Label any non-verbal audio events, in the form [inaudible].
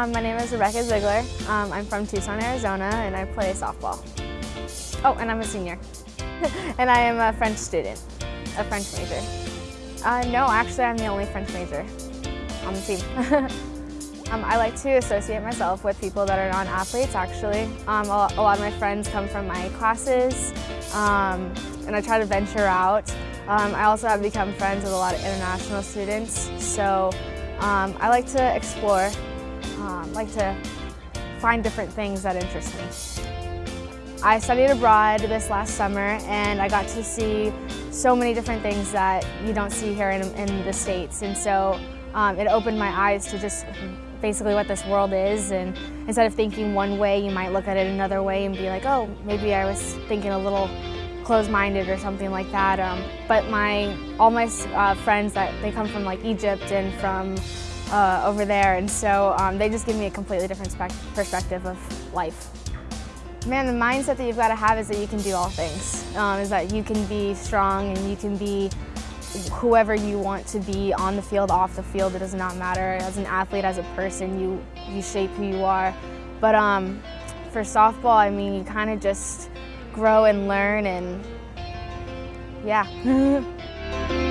Um, my name is Rebecca Ziegler. Um, I'm from Tucson, Arizona, and I play softball. Oh, and I'm a senior. [laughs] and I am a French student, a French major. Uh, no, actually, I'm the only French major on the team. [laughs] um, I like to associate myself with people that are non-athletes, actually. Um, a, lot of my friends come from my classes, um, and I try to venture out. Um, I also have become friends with a lot of international students, so I like to explore, um, like to find different things that interest me. I studied abroad this last summer and I got to see so many different things that you don't see here in, in the States and so um, it opened my eyes to just basically what this world is and instead of thinking one way you might look at it another way and be like oh maybe I was thinking a little closed-minded or something like that. Um, but my all my uh, friends that they come from like Egypt and from uh, over there, and so um, they just give me a completely different perspective of life. Man, the mindset that you've got to have is that you can do all things. Um, is that you can be strong and you can be whoever you want to be on the field, off the field. It does not matter. As an athlete, as a person, you you shape who you are. But um, for softball, I mean, you kind of just grow and learn and yeah. [laughs]